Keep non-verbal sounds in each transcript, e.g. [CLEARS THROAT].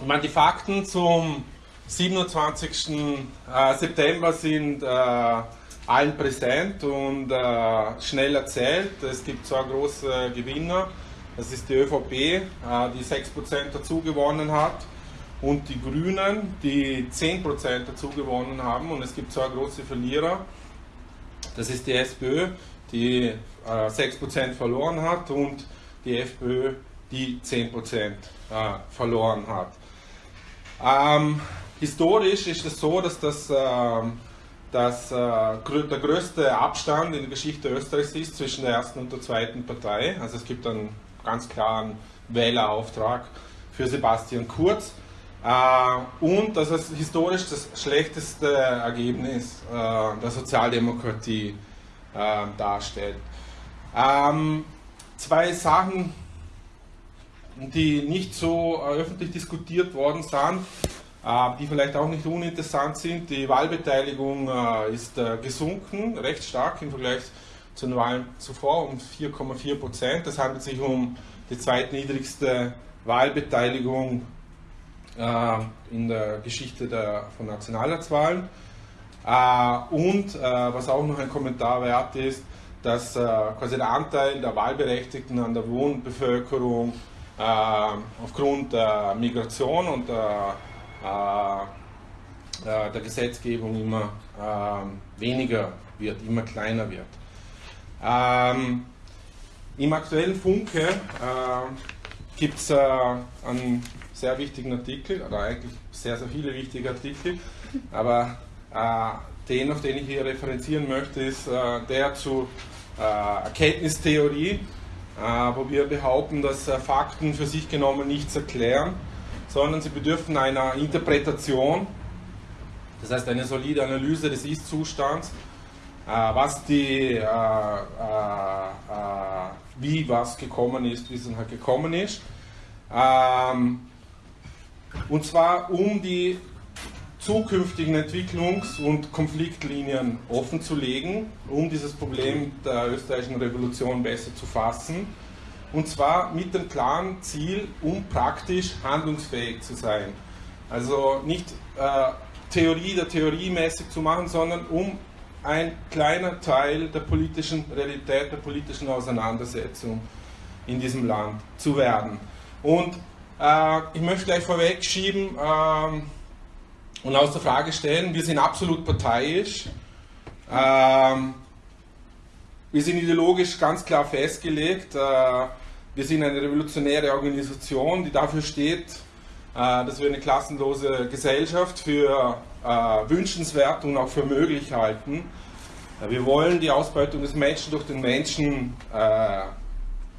Ich meine, die Fakten zum 27. Äh, September sind äh, allen präsent und äh, schnell erzählt. Es gibt zwei große Gewinner. Das ist die ÖVP, die 6% dazu gewonnen hat und die Grünen, die 10% dazu gewonnen haben. Und es gibt zwei große Verlierer. Das ist die SPÖ, die äh, 6% verloren hat und die FPÖ, die 10% äh, verloren hat. Ähm, historisch ist es so, dass das, äh, dass, äh, der größte Abstand in der Geschichte Österreichs ist zwischen der ersten und der zweiten Partei. Also es gibt einen ganz klaren Wählerauftrag für Sebastian Kurz. Äh, und dass es historisch das schlechteste Ergebnis äh, der Sozialdemokratie äh, darstellt. Ähm, zwei Sachen die nicht so äh, öffentlich diskutiert worden sind, äh, die vielleicht auch nicht uninteressant sind. Die Wahlbeteiligung äh, ist gesunken, recht stark im Vergleich zu den Wahlen zuvor, um 4,4 Prozent. Das handelt sich um die zweitniedrigste Wahlbeteiligung in der Geschichte der, von Nationalratswahlen. Und was auch noch ein Kommentar wert ist, dass quasi der Anteil der Wahlberechtigten an der Wohnbevölkerung aufgrund der Migration und der, äh, äh, der Gesetzgebung immer weniger wird, immer kleiner wird. Ähm, Im aktuellen Funke gibt es einen sehr wichtigen Artikel, oder eigentlich sehr, sehr viele wichtige Artikel, aber den, auf den ich hier referenzieren möchte, ist der zur Erkenntnistheorie äh, wo wir behaupten, dass äh, Fakten für sich genommen nichts erklären, sondern sie bedürfen einer Interpretation, das heißt eine solide Analyse des Ist-Zustands, äh, was die, wie was gekommen ist, wie es halt gekommen ist. Ähm, und zwar um die zukünftigen Entwicklungs- und Konfliktlinien offenzulegen, um dieses Problem der österreichischen Revolution besser zu fassen. Und zwar mit dem klaren Ziel, um praktisch handlungsfähig zu sein. Also nicht äh, Theorie der Theorie mäßig zu machen, sondern um ein kleiner Teil der politischen Realität, der politischen Auseinandersetzung in diesem Land zu werden. Und äh, ich möchte gleich vorweg schieben, äh, und außer Frage stellen, wir sind absolut parteiisch. Ähm, wir sind ideologisch ganz klar festgelegt. Äh, wir sind eine revolutionäre Organisation, die dafür steht, äh, dass wir eine klassenlose Gesellschaft für äh, wünschenswert und auch für möglich halten. Äh, wir wollen die Ausbeutung des Menschen durch den Menschen äh,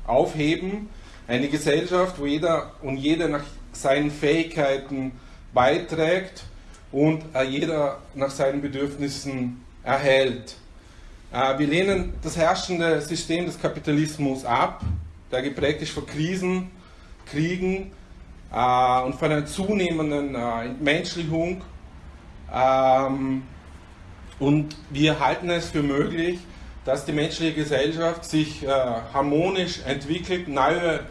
aufheben. Eine Gesellschaft, wo jeder und jeder nach seinen Fähigkeiten beiträgt und äh, jeder nach seinen Bedürfnissen erhält. Äh, wir lehnen das herrschende System des Kapitalismus ab, der geprägt ist von Krisen, Kriegen äh, und von einer zunehmenden Entmenschlichung. Ähm, und wir halten es für möglich, dass die menschliche Gesellschaft sich harmonisch entwickelt, neue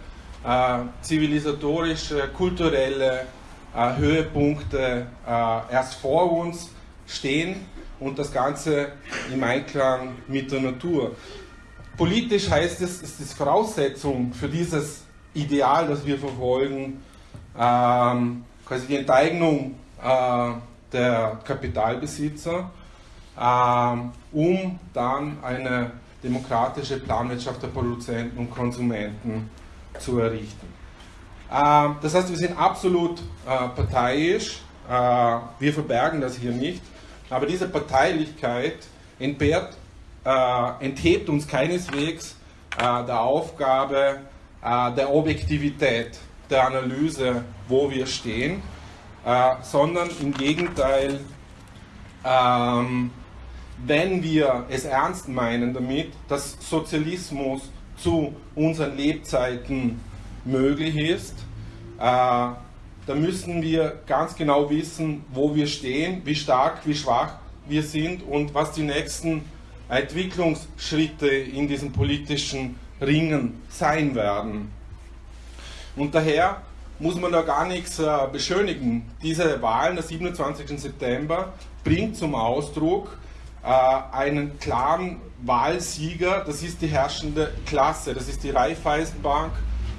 zivilisatorische, kulturelle äh, Höhepunkte äh, erst vor uns stehen und das Ganze im Einklang mit der Natur. Politisch heißt es, es ist Voraussetzung für dieses Ideal, das wir verfolgen, ähm, quasi die Enteignung äh, der Kapitalbesitzer, ähm, um dann eine demokratische Planwirtschaft der Produzenten und Konsumenten zu errichten. Ähm, das heißt, wir sind absolut äh, parteiisch, äh, wir verbergen das hier nicht, aber diese Parteilichkeit entbehrt, äh, enthebt uns keineswegs der Aufgabe der Objektivität, der Analyse, wo wir stehen, sondern im Gegenteil, ähm, wenn wir es ernst meinen damit, dass Sozialismus zu unseren Lebzeiten möglich ist, äh, da müssen wir ganz genau wissen, wo wir stehen, wie stark, wie schwach wir sind und was die nächsten Entwicklungsschritte in diesen politischen Ringen sein werden. Und daher muss man da gar nichts äh, beschönigen. Diese Wahlen der 27. September bringt zum Ausdruck äh, einen klaren Wahlsieger, das ist die herrschende Klasse, das ist die Raiffeisenbank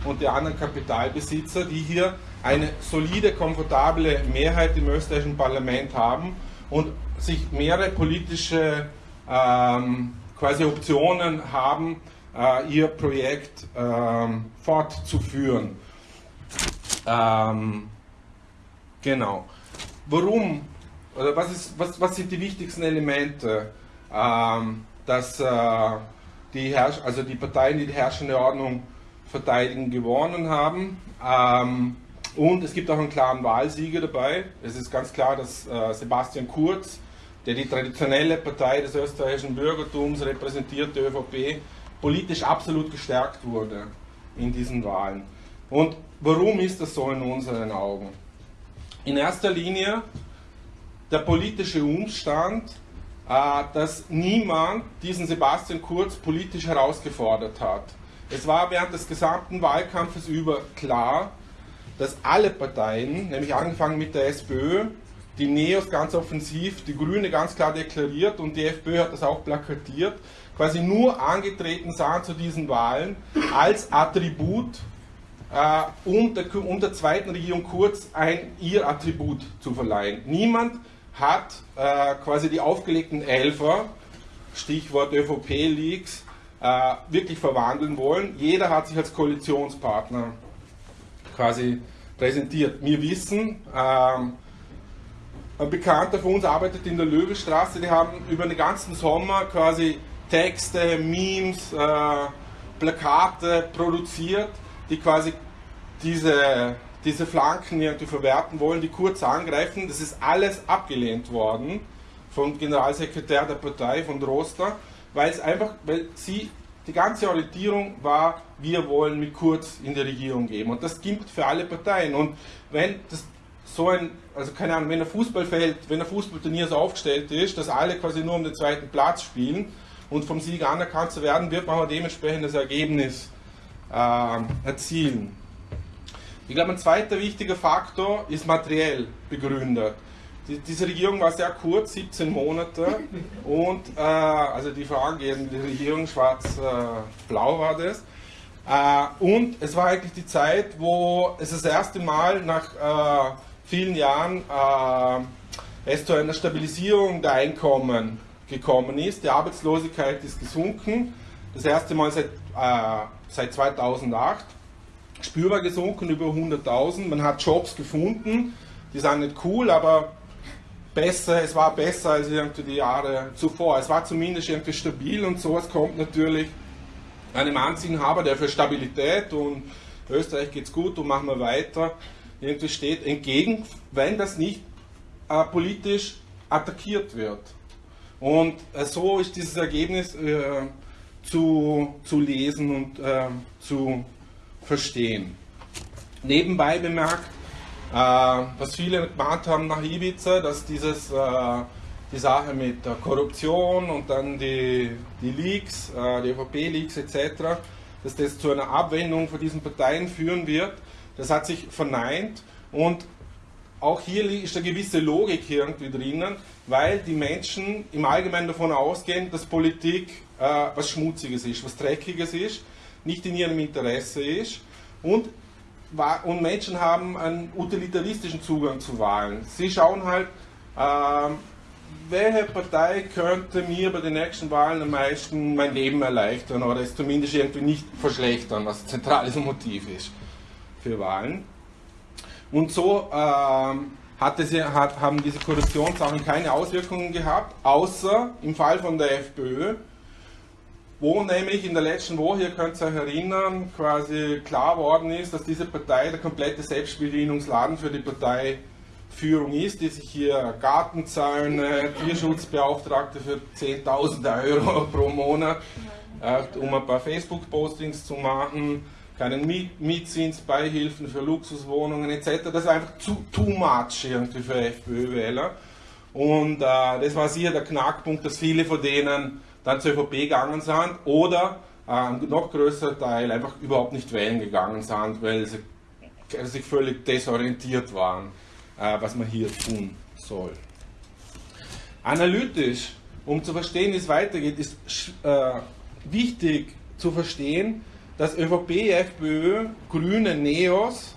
und die anderen Kapitalbesitzer, die hier eine solide, komfortable Mehrheit im österreichischen Parlament haben und sich mehrere politische ähm, quasi Optionen haben, äh, ihr Projekt ähm, fortzuführen. Ähm, genau. Warum? Oder was, ist, was, was sind die wichtigsten Elemente, ähm, dass äh, die, also die Parteien, die die herrschende Ordnung verteidigen, gewonnen haben? Ähm, und es gibt auch einen klaren Wahlsieger dabei. Es ist ganz klar, dass äh, Sebastian Kurz, der die traditionelle Partei des österreichischen Bürgertums repräsentiert, die ÖVP, politisch absolut gestärkt wurde in diesen Wahlen. Und warum ist das so in unseren Augen? In erster Linie der politische Umstand, äh, dass niemand diesen Sebastian Kurz politisch herausgefordert hat. Es war während des gesamten Wahlkampfes über klar, dass alle Parteien, nämlich angefangen mit der SPÖ, die NEOS ganz offensiv, die Grüne ganz klar deklariert und die FPÖ hat das auch plakatiert, quasi nur angetreten sahen zu diesen Wahlen als Attribut, äh, um, der, um der zweiten Regierung Kurz ein ihr Attribut zu verleihen. Niemand hat äh, quasi die aufgelegten Elfer, Stichwort ÖVP-Leaks, äh, wirklich verwandeln wollen. Jeder hat sich als Koalitionspartner quasi präsentiert. Wir wissen, ähm, ein Bekannter von uns arbeitet in der Löwestraße, die haben über den ganzen Sommer quasi Texte, Memes, äh, Plakate produziert, die quasi diese, diese Flanken irgendwie verwerten wollen, die kurz angreifen. Das ist alles abgelehnt worden vom Generalsekretär der Partei, von Droster, weil es einfach, weil sie die ganze Orientierung war, wir wollen mit Kurz in die Regierung geben. Und das gilt für alle Parteien. Und wenn das so ein, also keine Ahnung, wenn ein Fußballfeld, wenn ein Fußballturnier so aufgestellt ist, dass alle quasi nur um den zweiten Platz spielen und vom Sieg anerkannt zu werden, wird man auch dementsprechend das Ergebnis äh, erzielen. Ich glaube, ein zweiter wichtiger Faktor ist materiell begründet. Die, diese Regierung war sehr kurz, 17 Monate, und äh, also die vorangehende Regierung, schwarz-blau äh, war das. Äh, und es war eigentlich die Zeit, wo es das erste Mal nach äh, vielen Jahren äh, es zu einer Stabilisierung der Einkommen gekommen ist. Die Arbeitslosigkeit ist gesunken, das erste Mal seit, äh, seit 2008 spürbar gesunken, über 100.000. Man hat Jobs gefunden, die sind nicht cool, aber besser, es war besser als irgendwie die Jahre zuvor. Es war zumindest irgendwie stabil und sowas kommt natürlich einem Amtsinhaber, der für Stabilität und Österreich geht's gut und machen wir weiter, irgendwie steht entgegen, wenn das nicht äh, politisch attackiert wird. Und äh, so ist dieses Ergebnis äh, zu, zu lesen und äh, zu verstehen. Nebenbei bemerkt, äh, was viele gemeint haben nach Ibiza, dass dieses, äh, die Sache mit der Korruption und dann die, die Leaks, äh, die ÖVP-Leaks etc., dass das zu einer Abwendung von diesen Parteien führen wird, das hat sich verneint und auch hier ist eine gewisse Logik irgendwie drinnen, weil die Menschen im Allgemeinen davon ausgehen, dass Politik äh, was Schmutziges ist, was Dreckiges ist, nicht in ihrem Interesse ist und und Menschen haben einen utilitaristischen Zugang zu Wahlen. Sie schauen halt, äh, welche Partei könnte mir bei den nächsten Wahlen am meisten mein Leben erleichtern oder es zumindest irgendwie nicht verschlechtern, was zentrales Motiv ist für Wahlen. Und so äh, hatte sie, hat, haben diese Korruptionssachen keine Auswirkungen gehabt, außer im Fall von der FPÖ, wo nämlich in der letzten Woche, ihr könnt euch erinnern, quasi klar worden ist, dass diese Partei der komplette Selbstbedienungsladen für die Parteiführung ist, die sich hier Gartenzäune, Tierschutzbeauftragte für 10.000 Euro [LAUGHS] pro Monat, äh, um ein paar Facebook-Postings zu machen, keinen Mietzinsbeihilfen für Luxuswohnungen etc. Das ist einfach zu too much irgendwie für FPÖ-Wähler. Und äh, das war sicher der Knackpunkt, dass viele von denen dann zur ÖVP gegangen sind oder äh, ein noch größerer Teil einfach überhaupt nicht wählen gegangen sind, weil sie sich völlig desorientiert waren, äh, was man hier tun soll. Analytisch, um zu verstehen, wie es weitergeht, ist äh, wichtig zu verstehen, dass ÖVP, FPÖ, Grüne, Neos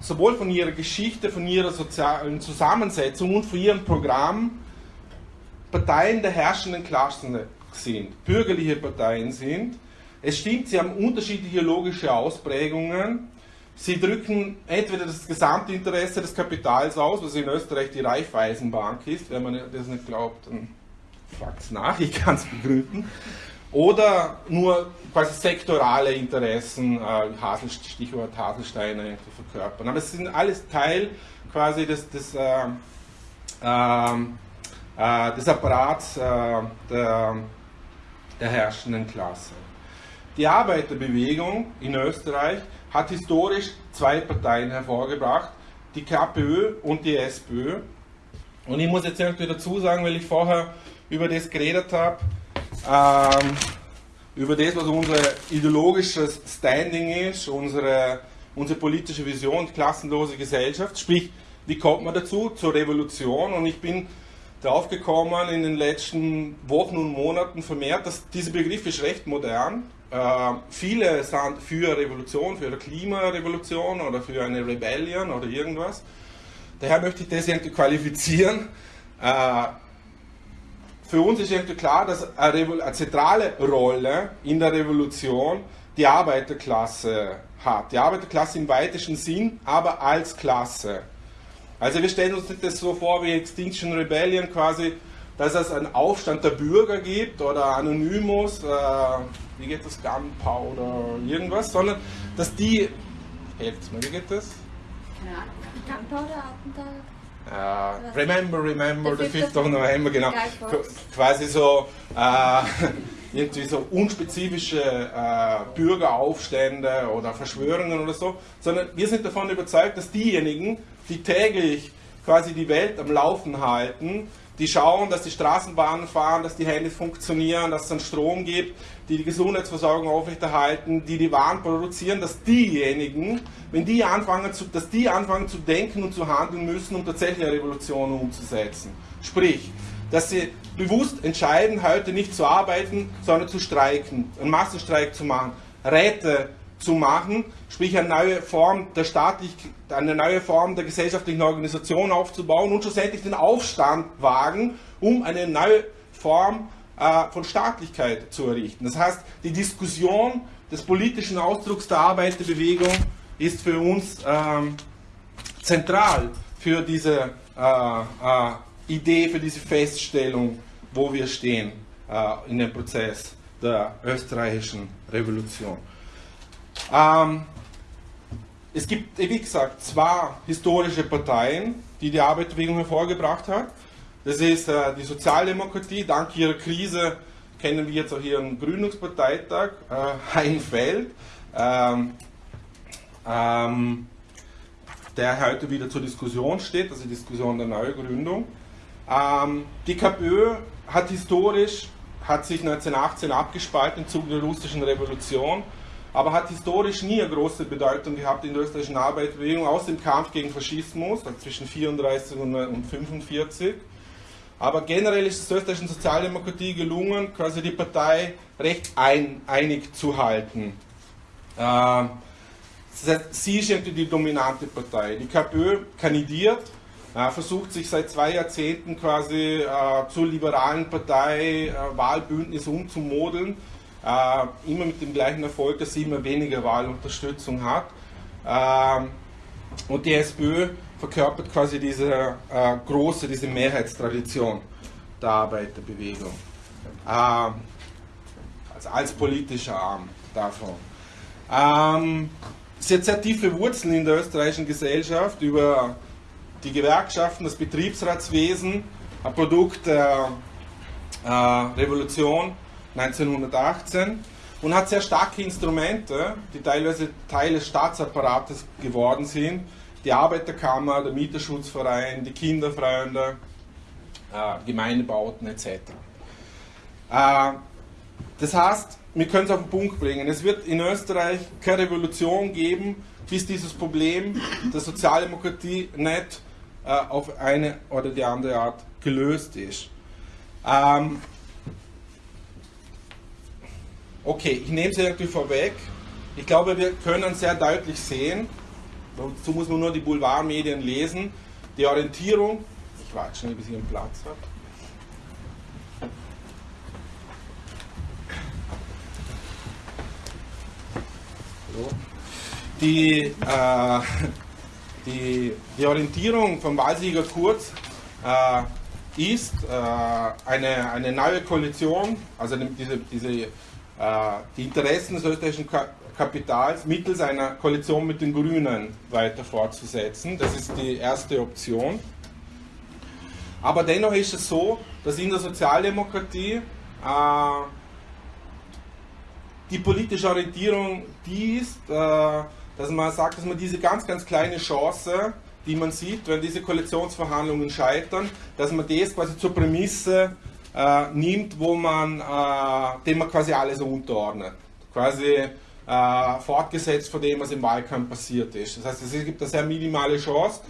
sowohl von ihrer Geschichte, von ihrer sozialen Zusammensetzung und von ihrem Programm Parteien der herrschenden Klassen sind, bürgerliche Parteien sind. Es stimmt, sie haben unterschiedliche logische Ausprägungen. Sie drücken entweder das Gesamtinteresse des Kapitals aus, was in Österreich die Raiffeisenbank ist. Wenn man das nicht glaubt, dann fragt es nach, ich kann es begründen. Oder nur quasi sektorale Interessen, äh, Stichwort Haselsteine verkörpern. Aber es sind alles Teil quasi des, des, äh, äh, des Apparats äh, der, der herrschenden Klasse. Die Arbeiterbewegung in Österreich hat historisch zwei Parteien hervorgebracht, die KPÖ und die SPÖ. Und ich muss jetzt irgendwie dazu sagen, weil ich vorher über das geredet habe, ähm, über das, was unser ideologisches Standing ist, unsere, unsere politische Vision, klassenlose Gesellschaft. Sprich, wie kommt man dazu? Zur Revolution. Und ich bin darauf gekommen in den letzten Wochen und Monaten vermehrt, dass dieser Begriff ist recht modern. Äh, viele sind für Revolution, für eine Klimarevolution oder für eine Rebellion oder irgendwas. Daher möchte ich das irgendwie qualifizieren. Äh, für uns ist irgendwie klar, dass eine, eine zentrale Rolle in der Revolution die Arbeiterklasse hat. Die Arbeiterklasse im weitesten Sinn, aber als Klasse. Also wir stellen uns nicht das so vor wie Extinction Rebellion quasi, dass es einen Aufstand der Bürger gibt oder Anonymous, äh, wie geht das, Gunpowder oder irgendwas, sondern dass die, helft mir, wie geht das? Ja, Gunpowder, Attentat. Uh, remember, remember, der 5. November, genau. Quasi so, äh, [LAUGHS] irgendwie so unspezifische äh, Bürgeraufstände oder Verschwörungen oder so, sondern wir sind davon überzeugt, dass diejenigen, die täglich quasi die Welt am Laufen halten, die schauen, dass die Straßenbahnen fahren, dass die Handys funktionieren, dass es einen Strom gibt, die die Gesundheitsversorgung aufrechterhalten, die die Waren produzieren, dass diejenigen, wenn die anfangen zu, dass die anfangen zu denken und zu handeln müssen, um tatsächlich eine Revolution umzusetzen. Sprich, dass sie bewusst entscheiden, heute nicht zu arbeiten, sondern zu streiken, einen Massenstreik zu machen, Räte zu machen, sprich eine neue Form der staatlich, eine neue Form der gesellschaftlichen Organisation aufzubauen und schlussendlich den Aufstand wagen, um eine neue Form äh, von Staatlichkeit zu errichten. Das heißt, die Diskussion des politischen Ausdrucks der Arbeiterbewegung ist für uns ähm, zentral für diese äh, äh, Idee, für diese Feststellung, wo wir stehen äh, in dem Prozess der österreichischen Revolution. Ähm, es gibt, wie gesagt, zwei historische Parteien, die die Arbeiterbewegung hervorgebracht hat. Das ist äh, die Sozialdemokratie. Dank ihrer Krise kennen wir jetzt auch ihren Gründungsparteitag, äh, Heinfeld, ähm, ähm, der heute wieder zur Diskussion steht, also die Diskussion der Neugründung. Ähm, die KPÖ hat historisch, hat sich 1918 abgespalten im Zuge der russischen Revolution aber hat historisch nie eine große Bedeutung gehabt in der österreichischen Arbeiterbewegung, aus dem Kampf gegen Faschismus also zwischen 34 und 1945. Aber generell ist es der österreichischen Sozialdemokratie gelungen, quasi die Partei recht ein, einig zu halten. Äh, sie ist irgendwie die dominante Partei. Die KPÖ kandidiert, äh, versucht sich seit zwei Jahrzehnten quasi äh, zur liberalen Partei äh, Wahlbündnis umzumodeln äh, immer mit dem gleichen Erfolg, dass sie immer weniger Wahlunterstützung hat. Ähm, und die SPÖ verkörpert quasi diese äh, große, diese Mehrheitstradition der Arbeiterbewegung. Ähm, also als politischer Arm davon. Ähm, sie hat sehr tiefe Wurzeln in der österreichischen Gesellschaft über die Gewerkschaften, das Betriebsratswesen, ein Produkt der äh, Revolution 1918 und hat sehr starke Instrumente, die teilweise Teil des Staatsapparates geworden sind. Die Arbeiterkammer, der Mieterschutzverein, die Kinderfreunde, äh, Gemeindebauten etc. Äh, das heißt, wir können es auf den Punkt bringen. Es wird in Österreich keine Revolution geben, bis dieses Problem der Sozialdemokratie nicht äh, auf eine oder die andere Art gelöst ist. Ähm, okay, ich nehme es irgendwie vorweg. Ich glaube, wir können sehr deutlich sehen, dazu muss man nur die Boulevardmedien lesen, die Orientierung, ich warte schnell, bis ich einen Platz habe. Die, äh, die, die Orientierung von Wahlsieger Kurz äh, ist äh, eine, eine neue Koalition, also diese, diese, die Interessen des österreichischen Kapitals mittels einer Koalition mit den Grünen weiter fortzusetzen. Das ist die erste Option. Aber dennoch ist es so, dass in der Sozialdemokratie äh, die politische Orientierung die ist, äh, dass man sagt, dass man diese ganz, ganz kleine Chance, die man sieht, wenn diese Koalitionsverhandlungen scheitern, dass man das quasi zur Prämisse äh, nimmt, wo man, äh, dem man quasi alles unterordnet. Quasi äh, fortgesetzt von dem, was im Wahlkampf passiert ist. Das heißt, es gibt eine sehr minimale Chance,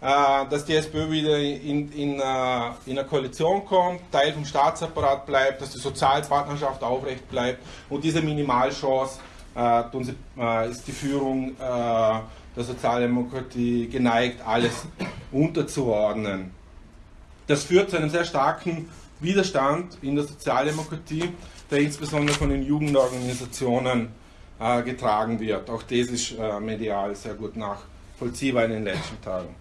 äh, dass die SPÖ wieder in, in, äh, in eine Koalition kommt, Teil vom Staatsapparat bleibt, dass die Sozialpartnerschaft aufrecht bleibt und diese Minimalchance äh, ist die Führung der Sozialdemokratie geneigt, alles [CLEARS THROAT] unterzuordnen. Das führt zu einem sehr starken Widerstand in der Sozialdemokratie, der insbesondere von den Jugendorganisationen getragen wird. Auch das ist medial sehr gut nachvollziehbar in den letzten Tagen.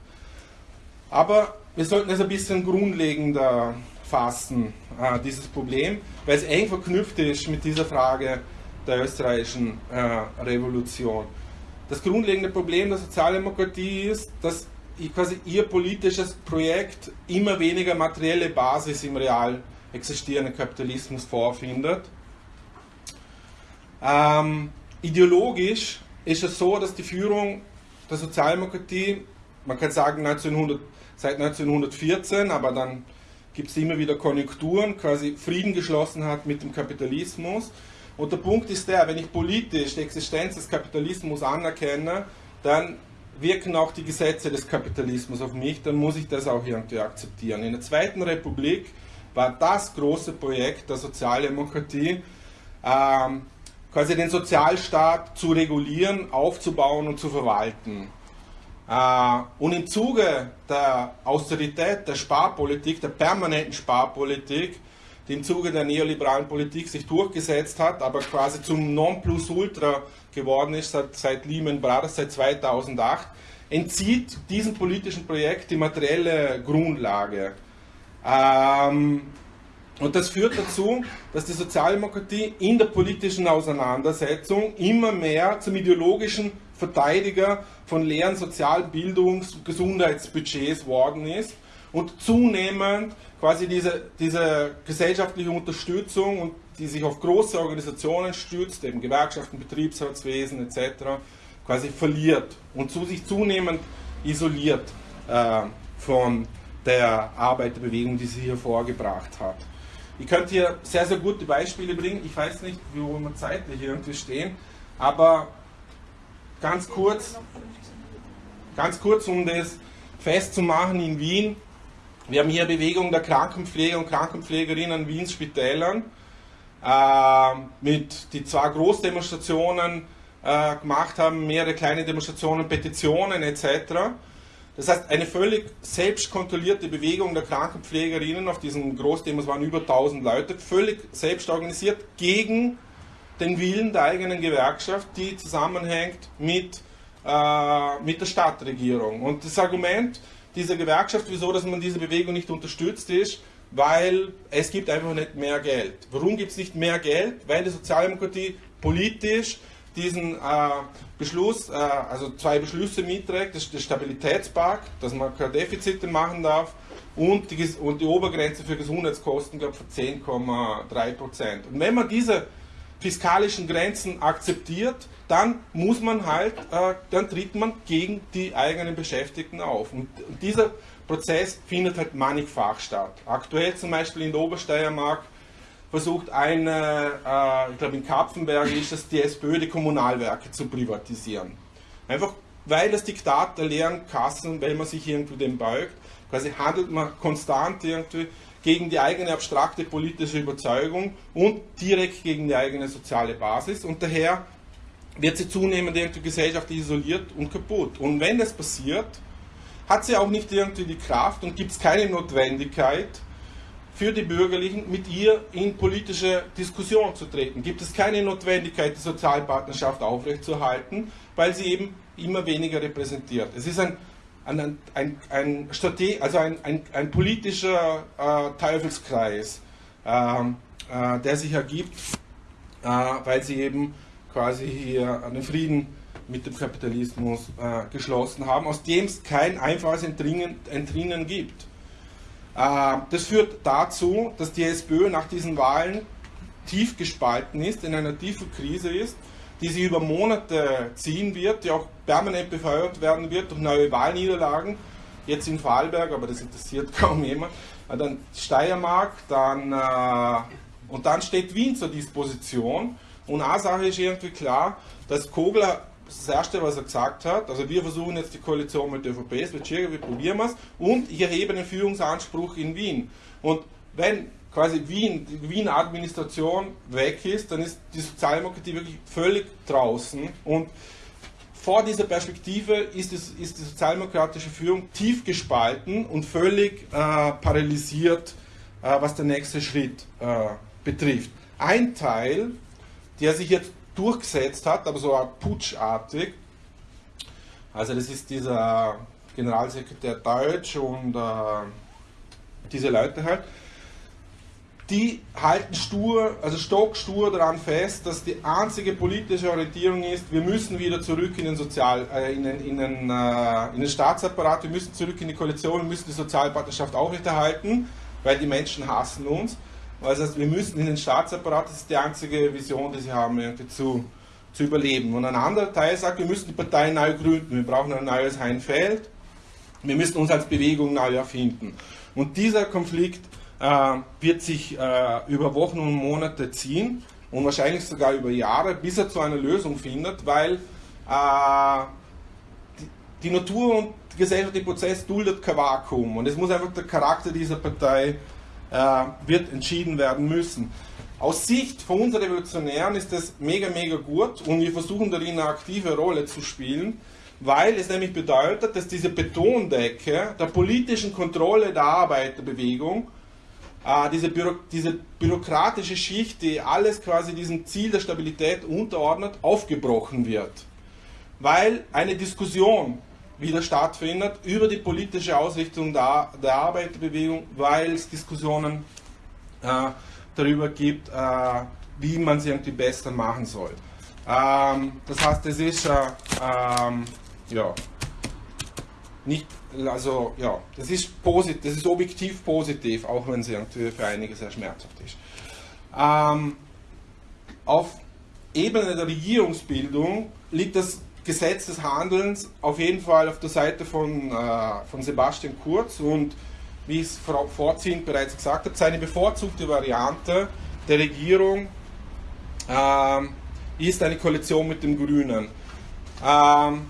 Aber wir sollten es ein bisschen grundlegender fassen, äh, dieses Problem, weil es eng verknüpft ist mit dieser Frage der österreichischen äh, Revolution. Das grundlegende Problem der Sozialdemokratie ist, dass quasi ihr politisches Projekt immer weniger materielle Basis im real existierenden Kapitalismus vorfindet. Ähm, ideologisch ist es so, dass die Führung der Sozialdemokratie, man kann sagen 1900 seit 1914, aber dann gibt es immer wieder Konjunkturen, quasi Frieden geschlossen hat mit dem Kapitalismus. Und der Punkt ist der, wenn ich politisch die Existenz des Kapitalismus anerkenne, dann wirken auch die Gesetze des Kapitalismus auf mich, dann muss ich das auch irgendwie akzeptieren. In der Zweiten Republik war das große Projekt der Sozialdemokratie, ähm, quasi den Sozialstaat zu regulieren, aufzubauen und zu verwalten. Äh, und im Zuge der Austerität, der Sparpolitik, der permanenten Sparpolitik, die im Zuge der neoliberalen Politik sich durchgesetzt hat, aber quasi zum Nonplusultra geworden ist seit, seit Lehman Brothers, seit 2008, entzieht diesem politischen Projekt die materielle Grundlage. Ähm, und das führt dazu, dass die Sozialdemokratie in der politischen Auseinandersetzung immer mehr zum ideologischen Verteidiger von leeren Sozialbildungs- und Gesundheitsbudgets worden ist und zunehmend quasi diese, diese gesellschaftliche Unterstützung und die sich auf große Organisationen stützt, eben Gewerkschaften, Betriebsratswesen etc., quasi verliert und zu sich zunehmend isoliert äh, von der Arbeiterbewegung, die sie hier vorgebracht hat. Ich könnte hier sehr, sehr gute Beispiele bringen. Ich weiß nicht, wo wir zeitlich irgendwie stehen, aber ganz kurz, ganz kurz, um das festzumachen in Wien. Wir haben hier Bewegung der Krankenpfleger und Krankenpflegerinnen in Wiens Spitälern äh, mit die zwei Großdemonstrationen äh, gemacht haben, mehrere kleine Demonstrationen, Petitionen etc. Das heißt, eine völlig selbst kontrollierte Bewegung der Krankenpflegerinnen auf diesen Großdemos waren über 1000 Leute, völlig selbst organisiert gegen den Willen der eigenen Gewerkschaft, die zusammenhängt mit, äh, mit der Stadtregierung. Und das Argument dieser Gewerkschaft, wieso dass man diese Bewegung nicht unterstützt, ist, weil es gibt einfach nicht mehr Geld. Warum gibt es nicht mehr Geld? Weil die Sozialdemokratie politisch diesen äh, Beschluss, äh, also zwei Beschlüsse mitträgt, das der Stabilitätspakt, dass man keine Defizite machen darf, und die, und die Obergrenze für Gesundheitskosten, glaube ich, von 10,3 Prozent. Und wenn man diese fiskalischen Grenzen akzeptiert, dann muss man halt, äh, dann tritt man gegen die eigenen Beschäftigten auf. Und, dieser Prozess findet halt mannigfach statt. Aktuell zum Beispiel in der Obersteiermark versucht eine, äh, ich glaube in Kapfenberg ist es, die SPÖ die Kommunalwerke zu privatisieren. Einfach weil das Diktat der leeren Kassen, weil man sich irgendwie dem beugt, quasi handelt man konstant irgendwie gegen die eigene abstrakte politische Überzeugung und direkt gegen die eigene soziale Basis und daher wird sie zunehmend irgendwie gesellschaftlich isoliert und kaputt. Und wenn das passiert, hat sie auch nicht irgendwie die Kraft und gibt es keine Notwendigkeit für die Bürgerlichen, mit ihr in politische Diskussion zu treten. Gibt es keine Notwendigkeit, die Sozialpartnerschaft aufrechtzuerhalten, weil sie eben immer weniger repräsentiert. Es ist ein, ein, ein, ein, also ein, ein, ein politischer äh, Teufelskreis, äh, äh, der sich ergibt, äh, weil sie eben quasi hier einen Frieden mit dem Kapitalismus äh, geschlossen haben, aus dem es kein einfaches Entrinnen, Entrinnen gibt. Äh, das führt dazu, dass die SPÖ nach diesen Wahlen tief gespalten ist, in einer tiefen Krise ist, die sich über Monate ziehen wird, die auch permanent befeuert werden wird durch neue Wahlniederlagen, jetzt in Vorarlberg, aber das interessiert [LAUGHS] kaum jemand, dann Steiermark, dann, äh, und dann steht Wien zur Disposition. Und eine Sache ist irgendwie klar, dass Kogler das Erste, was er gesagt hat, also wir versuchen jetzt die Koalition mit der ÖVP, es wird schwieriger, wir probieren es. Und ich erhebe einen Führungsanspruch in Wien. Und wenn quasi Wien, die Wiener Administration weg ist, dann ist die Sozialdemokratie wirklich völlig draußen und vor dieser Perspektive ist, es, ist die sozialdemokratische Führung tief gespalten und völlig äh, paralysiert, äh, was der nächste Schritt äh, betrifft. Ein Teil der sich jetzt durchgesetzt hat, aber so putschartig. Also das ist dieser Generalsekretär Deutsch und äh, diese Leute halt. Die halten stur, also stockstur daran fest, dass die einzige politische Orientierung ist, wir müssen wieder zurück in den, Sozial, äh, in, den, in, den, äh, in den Staatsapparat, wir müssen zurück in die Koalition, wir müssen die Sozialpartnerschaft aufrechterhalten, weil die Menschen hassen uns. Das heißt, wir müssen in den Staatsapparat, das ist die einzige Vision, die sie haben, irgendwie zu, zu überleben. Und ein anderer Teil sagt, wir müssen die Partei neu gründen, wir brauchen ein neues Heinfeld, wir müssen uns als Bewegung neu erfinden. Und dieser Konflikt wird sich äh, über Wochen und Monate ziehen und wahrscheinlich sogar über Jahre, bis er zu einer Lösung findet, weil äh, die, Natur und der gesellschaftliche Prozess duldet kein Vakuum und es muss einfach der Charakter dieser Partei äh, wird entschieden werden müssen. Aus Sicht von uns Revolutionären ist das mega, mega gut und wir versuchen darin eine aktive Rolle zu spielen, weil es nämlich bedeutet, dass diese Betondecke der politischen Kontrolle der Arbeiterbewegung, äh, diese, Büro diese bürokratische Schicht, die alles quasi diesem Ziel der Stabilität unterordnet, aufgebrochen wird. Weil eine Diskussion wieder stattfindet über die politische Ausrichtung der, der Arbeiterbewegung, weil es Diskussionen äh, darüber gibt, äh, wie man sie irgendwie besser machen soll. Ähm, das heißt, es ist äh, ähm, ja, nicht, also ja, das ist positiv, das ist objektiv positiv, auch wenn es irgendwie für einige sehr schmerzhaft ist. Ähm, auf Ebene der Regierungsbildung liegt das Gesetz des Handelns auf jeden Fall auf der Seite von, äh, von Sebastian Kurz und wie es vorziehend bereits gesagt habe, seine bevorzugte Variante der Regierung äh, ist eine Koalition mit den Grünen. Ähm,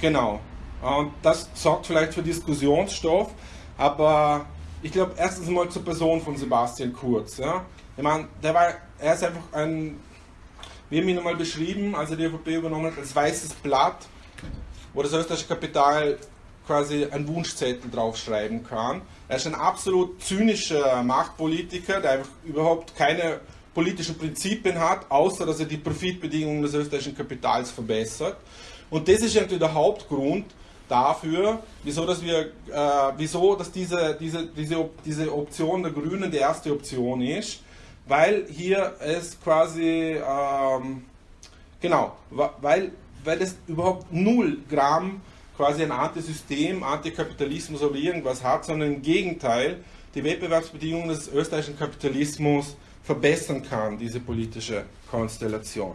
genau. Und das sorgt vielleicht für Diskussionsstoff, aber ich glaube erstens mal zur Person von Sebastian Kurz. Ja. Ich meine, der war, er ist einfach ein wir haben ihn einmal beschrieben, als er die ÖVP übernommen hat, als weißes Blatt, wo das österreichische Kapital quasi einen Wunschzettel draufschreiben kann. Er ist ein absolut zynischer Machtpolitiker, der einfach überhaupt keine politischen Prinzipien hat, außer dass er die Profitbedingungen des österreichischen Kapitals verbessert. Und das ist irgendwie der Hauptgrund dafür, wieso, dass wir, äh, wieso, dass diese, diese, diese, diese Option der Grünen die erste Option ist weil hier es quasi, ähm, genau, weil, weil es überhaupt null Gramm quasi ein Antisystem, Antikapitalismus oder irgendwas hat, sondern im Gegenteil die Wettbewerbsbedingungen des österreichischen Kapitalismus verbessern kann, diese politische Konstellation.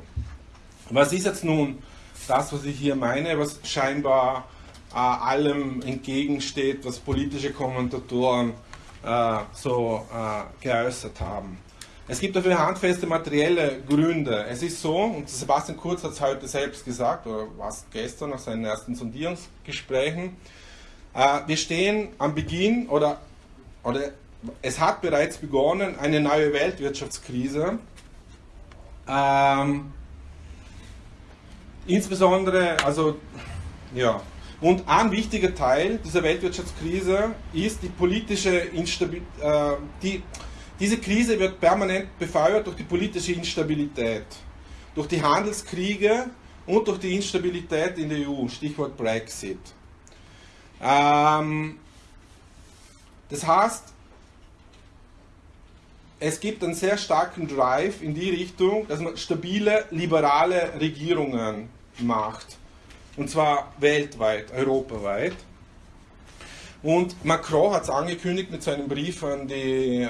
Was ist jetzt nun das, was ich hier meine, was scheinbar äh, allem entgegensteht, was politische Kommentatoren äh, so äh, geäußert haben? Es gibt dafür handfeste materielle Gründe. Es ist so, und Sebastian Kurz hat es heute selbst gesagt, oder was gestern nach seinen ersten Sondierungsgesprächen, äh, wir stehen am Beginn, oder, oder es hat bereits begonnen, eine neue Weltwirtschaftskrise. Ähm, insbesondere, also, ja, und ein wichtiger Teil dieser Weltwirtschaftskrise ist die politische Instabilität. Äh, die, diese Krise wird permanent befeuert durch die politische Instabilität, durch die Handelskriege und durch die Instabilität in der EU, Stichwort Brexit. Ähm, das heißt, es gibt einen sehr starken Drive in die Richtung, dass man stabile, liberale Regierungen macht. Und zwar weltweit, europaweit. Und Macron hat es angekündigt mit seinem Brief an die äh,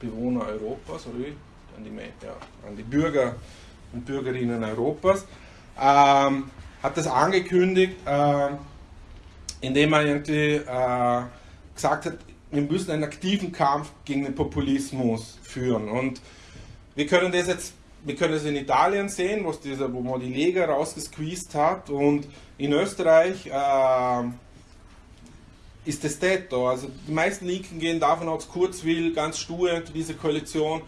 Bewohner Europas, oder? An die, ja, an die Bürger und Bürgerinnen Europas. Ähm, hat das angekündigt, äh, indem er irgendwie äh, gesagt hat, wir müssen einen aktiven Kampf gegen den Populismus führen. Und wir können das jetzt wir können es in Italien sehen, wo, man die Lega rausgesqueezed hat und in Österreich äh, ist es Tetto. Also die meisten Linken gehen davon aus, Kurz will ganz stur diese Koalition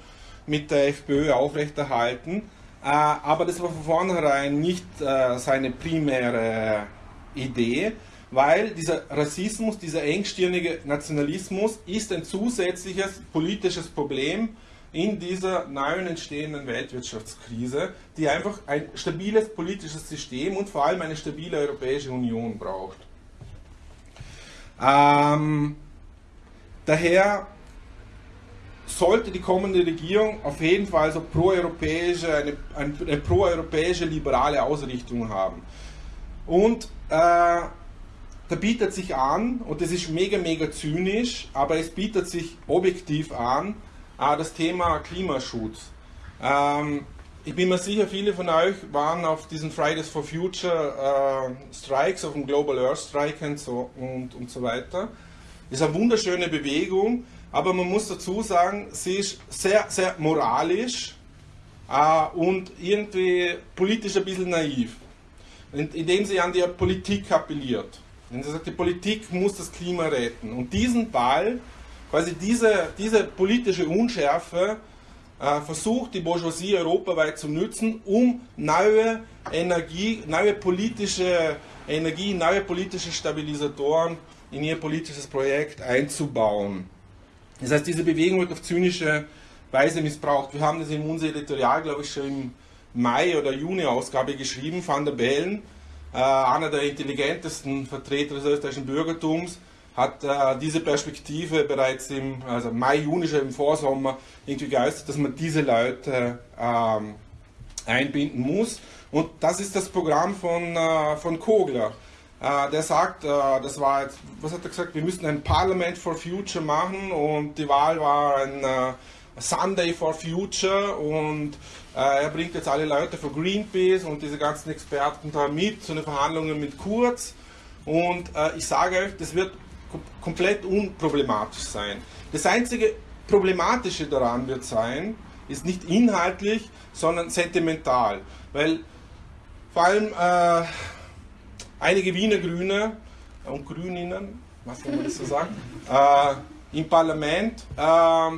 mit der FPÖ aufrechterhalten. Äh, aber das war von vornherein nicht äh, seine primäre Idee, weil dieser Rassismus, dieser engstirnige Nationalismus ist ein zusätzliches politisches Problem, in dieser neuen entstehenden Weltwirtschaftskrise, die einfach ein stabiles politisches System und vor allem eine stabile Europäische Union braucht. Ähm, daher sollte die kommende Regierung auf jeden Fall so pro-europäische, eine, eine, pro-europäische liberale Ausrichtung haben. Und äh, da bietet sich an, und das ist mega, mega zynisch, aber es bietet sich objektiv an, das Thema Klimaschutz. Ähm, ich bin mir sicher, viele von euch waren auf diesen Fridays for Future äh, Strikes, auf dem Global Earth Strike und so, und, und so weiter. Ist eine wunderschöne Bewegung, aber man muss dazu sagen, sie ist sehr, sehr moralisch äh, und irgendwie politisch ein bisschen naiv, indem sie an die Politik appelliert. Wenn sie sagt, die Politik muss das Klima retten. Und diesen Ball quasi diese, diese politische Unschärfe äh, versucht die Bourgeoisie europaweit zu nutzen, um neue Energie, neue politische Energie, neue politische Stabilisatoren in ihr politisches Projekt einzubauen. Das heißt, diese Bewegung wird auf zynische Weise missbraucht. Wir haben das in unser Editorial, glaube ich, schon im Mai oder Juni-Ausgabe geschrieben. Van der Bellen, äh, einer der intelligentesten Vertreter des österreichischen Bürgertums, hat äh, diese Perspektive bereits im also Mai, Juni schon im Vorsommer irgendwie geäußert, dass man diese Leute ähm, einbinden muss. Und das ist das Programm von, äh, von Kogler. Äh, der sagt, äh, das war jetzt, was hat er gesagt, wir müssen ein Parliament for Future machen und die Wahl war ein äh, Sunday for Future und äh, er bringt jetzt alle Leute von Greenpeace und diese ganzen Experten da mit zu den Verhandlungen mit Kurz. Und ich sage euch, das wird komplett unproblematisch sein. Das einzige Problematische daran wird sein, ist nicht inhaltlich, sondern sentimental. Weil vor allem äh, einige Wiener Grüne und Grüninnen, was kann man das so sagen, [LAUGHS] äh, im Parlament, äh,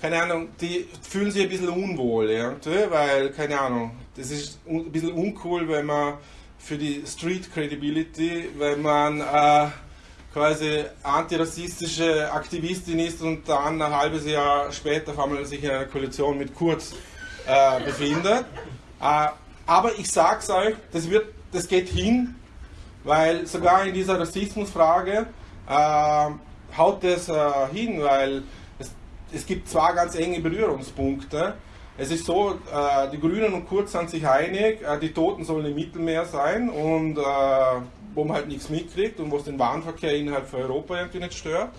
keine Ahnung, die fühlen sich ein bisschen unwohl, irgendwie, weil, keine Ahnung, das ist ein bisschen uncool, wenn man für die Street Credibility, wenn man äh, quasi antirassistische Aktivistin ist und dann ein halbes Jahr später auf einmal sich in einer Koalition mit Kurz äh, befindet. Äh, aber ich sag's euch, das, wird, das geht hin, weil sogar in dieser Rassismusfrage äh, haut das äh, hin, weil es, es gibt zwei ganz enge Berührungspunkte. Es ist so, äh, die Grünen und Kurz sind sich einig, äh, die Toten sollen im Mittelmeer sein und wo man halt nichts mitkriegt und wo es den Warenverkehr innerhalb von Europa irgendwie nicht stört.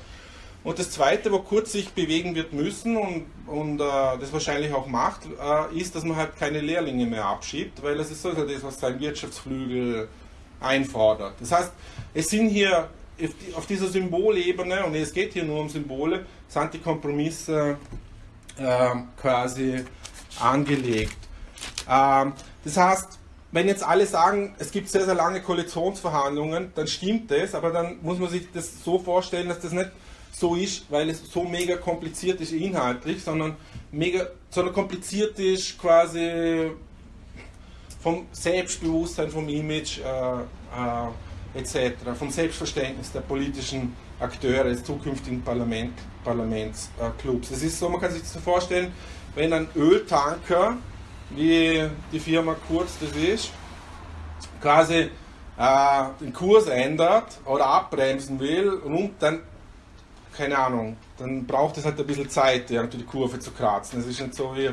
Und das Zweite, wo kurz sich bewegen wird müssen und, und äh, das wahrscheinlich auch macht, äh, ist, dass man halt keine Lehrlinge mehr abschiebt, weil das ist so das, was sein Wirtschaftsflügel einfordert. Das heißt, es sind hier auf dieser Symbolebene, und es geht hier nur um Symbole, sind die Kompromisse ähm, quasi angelegt. Ähm, das heißt, wenn jetzt alle sagen, es gibt sehr, sehr lange Koalitionsverhandlungen, dann stimmt das, aber dann muss man sich das so vorstellen, dass das nicht so ist, weil es so mega kompliziert ist inhaltlich, sondern mega, sondern kompliziert ist quasi vom Selbstbewusstsein, vom Image äh, äh, etc., vom Selbstverständnis der politischen Akteure des zukünftigen Parlament, Parlamentsclubs. Es ist so, man kann sich das so vorstellen, wenn ein Öltanker, wie die Firma Kurz das ist, quasi äh, den Kurs ändert oder abbremsen will und dann keine Ahnung, dann braucht es halt ein bisschen Zeit, irgendwie die Kurve zu kratzen. Es ist nicht so wie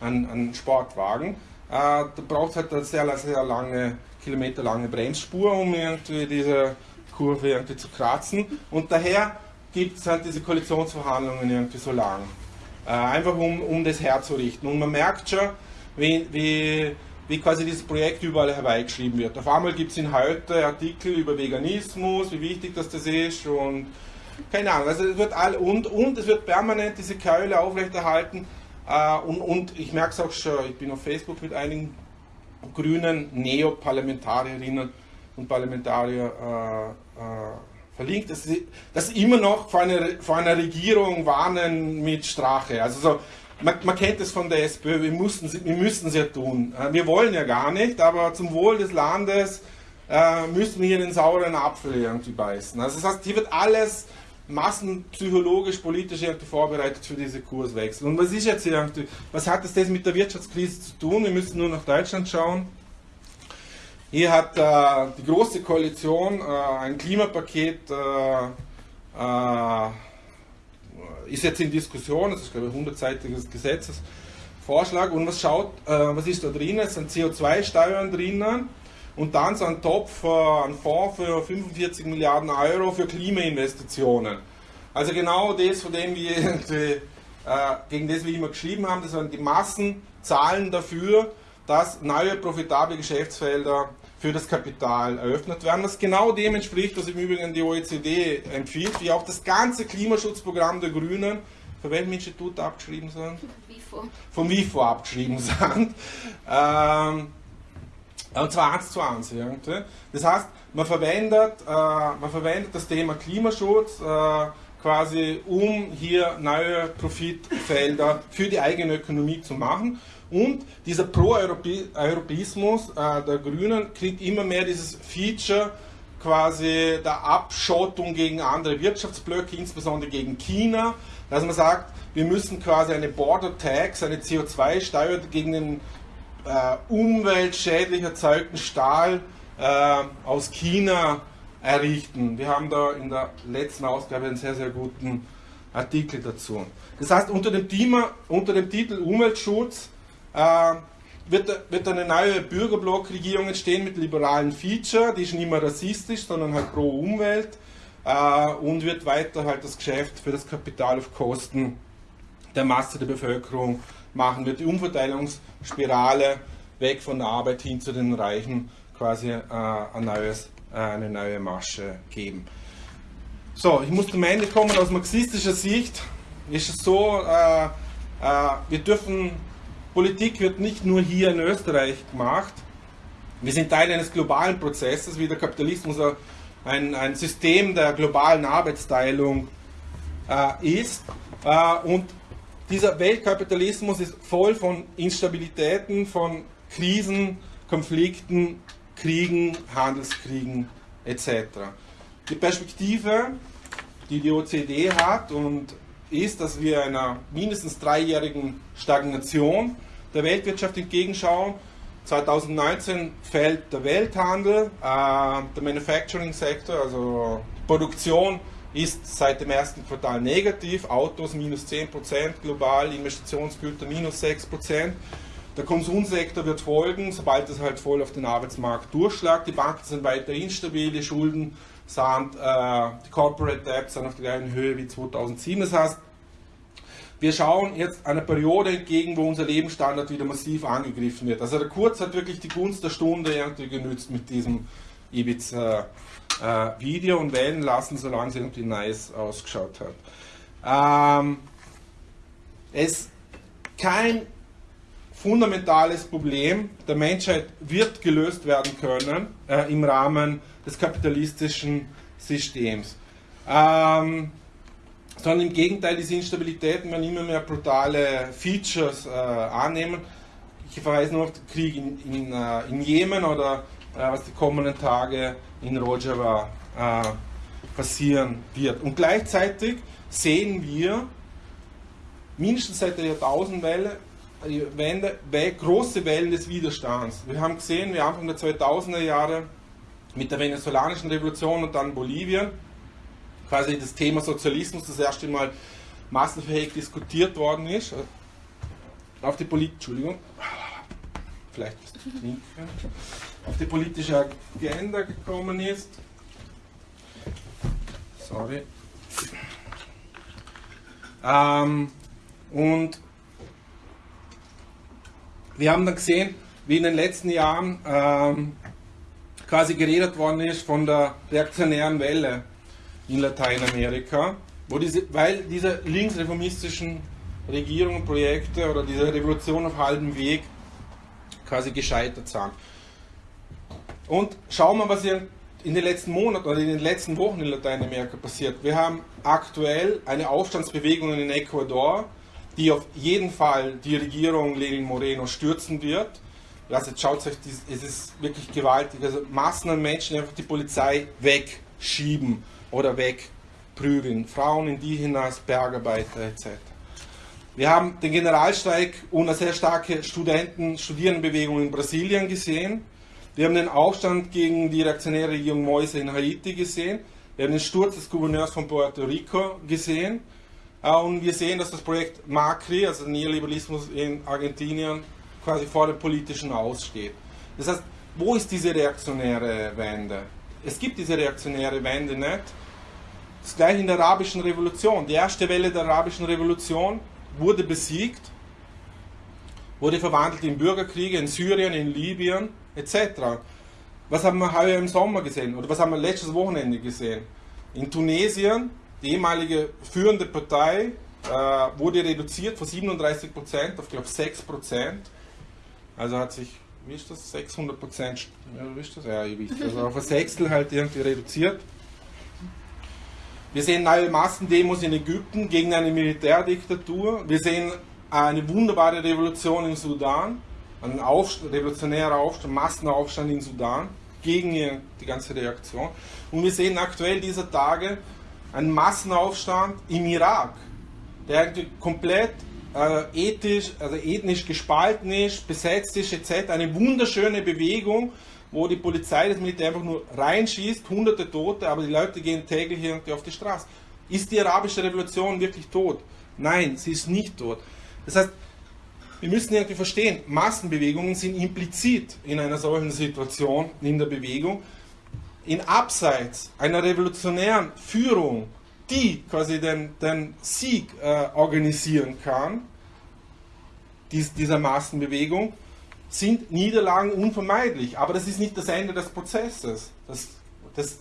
ein, ein Sportwagen. Äh, da braucht es halt eine sehr, sehr lange, kilometerlange Bremsspur, um irgendwie diese Kurve irgendwie zu kratzen. Und daher gibt es halt diese Koalitionsverhandlungen irgendwie so lang. Äh, einfach um, um das herzurichten. Und man merkt schon, wie, wie, wie quasi dieses Projekt überall herbeigeschrieben wird. Auf einmal gibt es in heute Artikel über Veganismus, wie wichtig das, das ist und keine Ahnung, also es wird all, und, und es wird permanent diese Keule aufrechterhalten. Äh, und, und ich merke es auch schon, ich bin auf Facebook mit einigen grünen Neoparlamentarierinnen und Parlamentarier äh, äh, verlinkt, dass sie, dass sie immer noch vor einer, vor einer Regierung warnen mit Strache. Also so, man, man, kennt es von der SPÖ, wir, mussten, wir müssen es ja tun. Äh, wir wollen ja gar nicht, aber zum Wohl des Landes äh, müssen wir hier den sauren Apfel irgendwie beißen. Also das heißt, hier wird alles massenpsychologisch, politisch irgendwie vorbereitet für diese Kurswechsel. Und was ist jetzt hier irgendwie, was hat das mit der Wirtschaftskrise zu tun? Wir müssen nur nach Deutschland schauen. Hier hat äh, die Große Koalition äh, ein Klimapaket, äh, äh ist jetzt in Diskussion, das ist glaube ich ein 100-seitiges Gesetzesvorschlag. Und was schaut, äh, was ist da drin? Es sind CO2-Steuern drinnen und dann so ein Topf, äh, ein Fonds für 45 Milliarden Euro für Klimainvestitionen. Also genau das, von dem wir [LAUGHS] äh, gegen das wir immer geschrieben haben, das sind die Massenzahlen dafür, dass neue profitable Geschäftsfelder für das Kapital eröffnet werden, was genau dem entspricht, was im Übrigen die OECD empfiehlt, wie auch das ganze Klimaschutzprogramm der Grünen, von welchem Institut abgeschrieben sind? WIFO. Vom WIFO abgeschrieben [LAUGHS] sind. Ähm, und zwar eins zu eins. Irgendwie. Das heißt, man verwendet, äh, man verwendet das Thema Klimaschutz äh, quasi, um hier neue Profitfelder für die eigene Ökonomie zu machen. Und dieser Pro-Europäismus äh, der Grünen kriegt immer mehr dieses Feature quasi der Abschottung gegen andere Wirtschaftsblöcke, insbesondere gegen China, dass man sagt, wir müssen quasi eine Border Tax, eine CO2-Steuer gegen den äh, umweltschädlich erzeugten Stahl äh, aus China errichten. Wir haben da in der letzten Ausgabe einen sehr, sehr guten Artikel dazu. Das heißt, unter dem, Thema, unter dem Titel Umweltschutz wird, wird eine neue Bürgerblockregierung entstehen mit liberalen Feature, die ist nicht mehr rassistisch, sondern halt pro Umwelt äh, und wird weiter halt das Geschäft für das Kapital auf Kosten der Masse der Bevölkerung machen, wird die Umverteilungsspirale weg von der Arbeit hin zu den Reichen quasi äh, ein neues, äh, eine neue Masche geben. So, ich muss zum Ende kommen. Aus marxistischer Sicht ist es so, äh, äh, wir dürfen, Politik wird nicht nur hier in Österreich gemacht. Wir sind Teil eines globalen Prozesses, wie der Kapitalismus ein, ein System der globalen Arbeitsteilung äh, ist. Äh, und dieser Weltkapitalismus ist voll von Instabilitäten, von Krisen, Konflikten, Kriegen, Handelskriegen etc. Die Perspektive, die die OECD hat und ist, dass wir einer mindestens dreijährigen Stagnation der Weltwirtschaft entgegenschauen. 2019 fällt der Welthandel, äh, der Manufacturing Sektor, also Produktion ist seit dem ersten Quartal negativ, Autos minus 10%, global Investitionsgüter minus 6%. Der Konsumsektor wird folgen, sobald es halt voll auf den Arbeitsmarkt durchschlägt. Die Banken sind weiter instabil, die Schulden sind, äh, die Corporate Debts sind auf der gleichen Höhe wie 2007. Das heißt, wir schauen jetzt einer Periode entgegen, wo unser Lebensstandard wieder massiv angegriffen wird. Also der Kurz hat wirklich die Gunst der Stunde irgendwie genützt mit diesem Ibiza äh, Video und wählen lassen, solange es irgendwie nice ausgeschaut hat. Ähm, es kein fundamentales Problem der Menschheit wird gelöst werden können äh, im Rahmen des kapitalistischen Systems. Ähm, sondern im Gegenteil, diese Instabilitäten werden immer mehr brutale Features äh, annehmen. Ich verweise nur auf den Krieg in, in, äh, in Jemen oder äh, was die kommenden Tage in Rojava äh, passieren wird. Und gleichzeitig sehen wir mindestens seit der Jahrtausendwelle Wende, große Wellen des Widerstands. Wir haben gesehen, wie Anfang der 2000er Jahre mit der venezolanischen Revolution und dann Bolivien quasi das Thema Sozialismus das erste Mal massenfähig diskutiert worden ist. Auf die Polit Entschuldigung, vielleicht auf die politische Agenda gekommen ist. Sorry. Ähm, und wir haben dann gesehen, wie in den letzten Jahren ähm, quasi geredet worden ist von der reaktionären Welle in Lateinamerika, wo diese, weil diese linksreformistischen Regierungen, Projekte oder diese Revolution auf halbem Weg quasi gescheitert sind. Und schauen wir, was hier in den letzten Monaten oder in den letzten Wochen in Lateinamerika passiert. Wir haben aktuell eine Aufstandsbewegung in Ecuador, die auf jeden Fall die Regierung Lenin Moreno stürzen wird. Also jetzt schaut euch, es ist wirklich gewaltig. Also Massen an Menschen einfach die Polizei wegschieben oder wegprügeln. Frauen, Indigenas, Bergarbeiter etc. Wir haben den Generalstreik und eine sehr starke Studenten, Studierendenbewegung in Brasilien gesehen. Wir haben den Aufstand gegen die reaktionäre Regierung Moise in Haiti gesehen. Wir haben den Sturz des Gouverneurs von Puerto Rico gesehen. Äh, und wir sehen, dass das Projekt Macri, also Neoliberalismus in Argentinien, quasi vor dem politischen Aussteht. Das heißt, wo ist diese reaktionäre Wende? Es gibt diese reaktionäre Wende nicht. Das gleiche in der arabischen Revolution. Die erste Welle der arabischen Revolution wurde besiegt, wurde verwandelt in Bürgerkriege in Syrien, in Libyen etc. Was haben wir heuer im Sommer gesehen oder was haben wir letztes Wochenende gesehen? In Tunesien, die ehemalige führende Partei äh, wurde reduziert von 37% auf, glaube 6%. Also hat sich, wie ist das, 600 Prozent, wie ist das? Ja, ich weiß, also auf ein Sechstel halt irgendwie reduziert. Wir sehen neue Massendemos in Ägypten gegen eine Militärdiktatur. Wir sehen eine wunderbare Revolution im Sudan, ein Aufstand, revolutionärer Aufstand, Massenaufstand in Sudan gegen die ganze Reaktion. Und wir sehen aktuell dieser Tage einen Massenaufstand im Irak, der komplett äh, ethisch, also ethnisch gespalten ist, besetzt ist etc. Eine wunderschöne Bewegung, wo die Polizei das Militär einfach nur reinschießt, hunderte Tote, aber die Leute gehen täglich irgendwie auf die Straße. Ist die arabische Revolution wirklich tot? Nein, sie ist nicht tot. Das heißt, wir müssen irgendwie verstehen, Massenbewegungen sind implizit in einer solchen Situation, in der Bewegung, in Abseits einer revolutionären Führung, die quasi den, den Sieg äh, organisieren kann, dies, dieser Massenbewegung, sind Niederlagen unvermeidlich. Aber das ist nicht das Ende des Prozesses. Das, das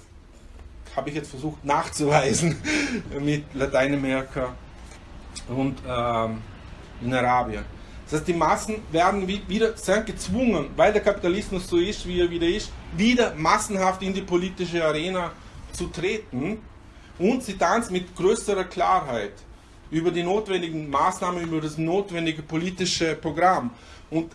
habe ich jetzt versucht nachzuweisen [LAUGHS] mit Lateinamerika und ähm, in Arabien. Das heißt, die Massen werden wieder sind gezwungen, weil der Kapitalismus so ist, wie er wieder ist, wieder massenhaft in die politische Arena zu treten und sie dann mit größerer Klarheit über die notwendigen Maßnahmen, über das notwendige politische Programm. Und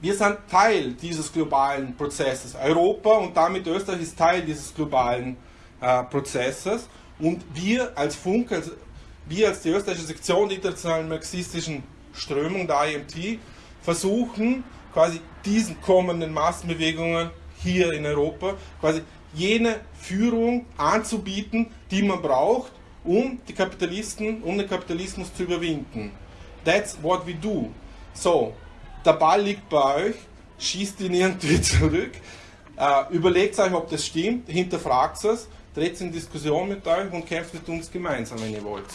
wir sind Teil dieses globalen Prozesses. Europa und damit Österreich ist Teil dieses globalen äh, Prozesses. Und wir als Funk, also wir als die österreichische Sektion der internationalen marxistischen Strömung, der IMT, versuchen quasi diesen kommenden Massenbewegungen hier in Europa quasi jene Führung anzubieten, die man braucht, um die Kapitalisten, um den Kapitalismus zu überwinden. That's what we do. So, der Ball liegt bei euch, schießt ihn irgendwie [LAUGHS] zurück, äh, überlegt euch, ob das stimmt, hinterfragt es, dreht in Diskussion mit euch und kämpft mit uns gemeinsam, wenn ihr wollt.